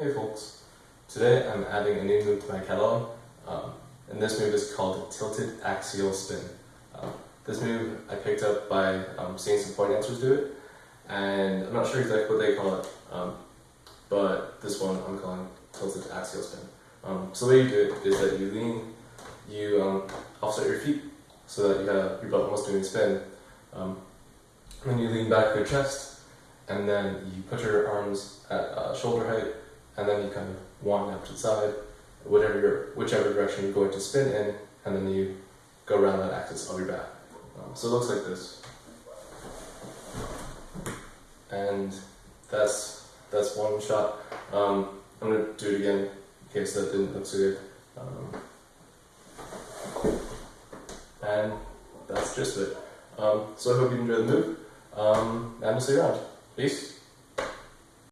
Hey folks, today I'm adding a new move to my catalog, um, and this move is called Tilted Axial Spin. Um, this move I picked up by um, seeing some point dancers do it, and I'm not sure exactly what they call it, um, but this one I'm calling Tilted Axial Spin. Um, so the way you do it is that you lean, you um, offset your feet so that you have your butt almost doing a spin, then you lean back your chest, and then you put your arms at uh, shoulder height and then you kind of wind up to the side, whatever your, whichever direction you're going to spin in, and then you go around that axis of your back. Um, so it looks like this. And that's that's one shot. Um, I'm gonna do it again in case that didn't look so good. Um, and that's just it. Um, so I hope you enjoy the move. Um, and we'll see you around. Peace.